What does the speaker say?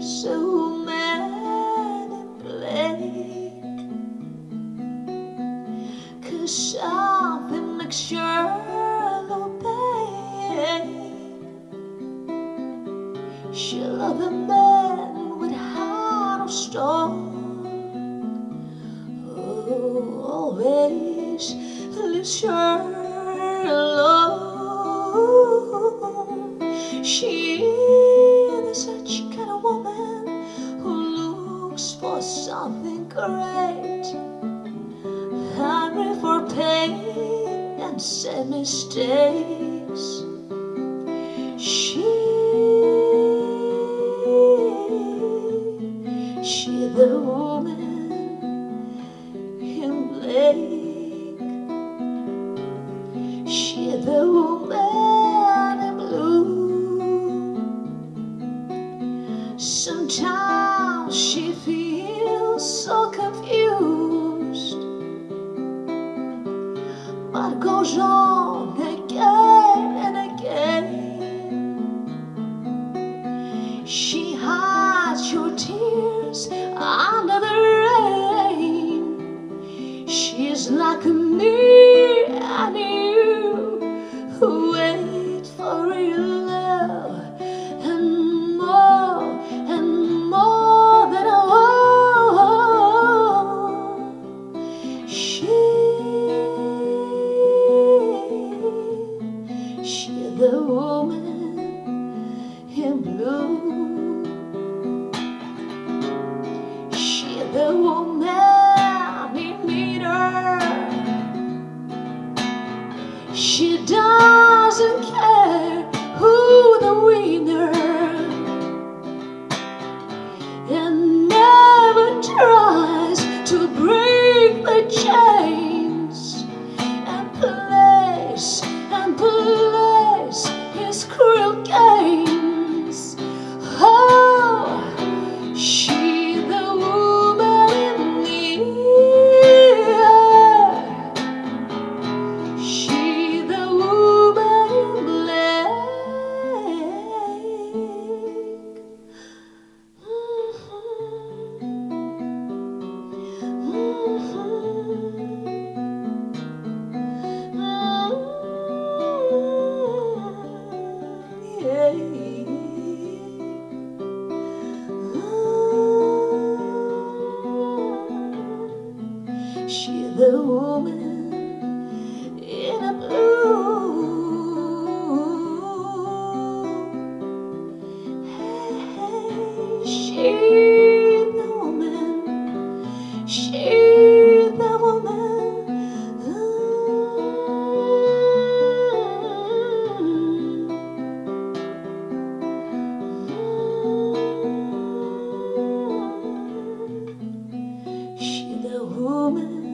so manipulated Cause something makes your love She loved a man with heart of stone. Oh, always leaves her alone She something great. Hungry for pain and sad mistakes. She, she the woman in Blake She the woman changeant. She doesn't care who the winner she the woman in a blue? Hey, she the woman, she the woman. Ooh. The woman.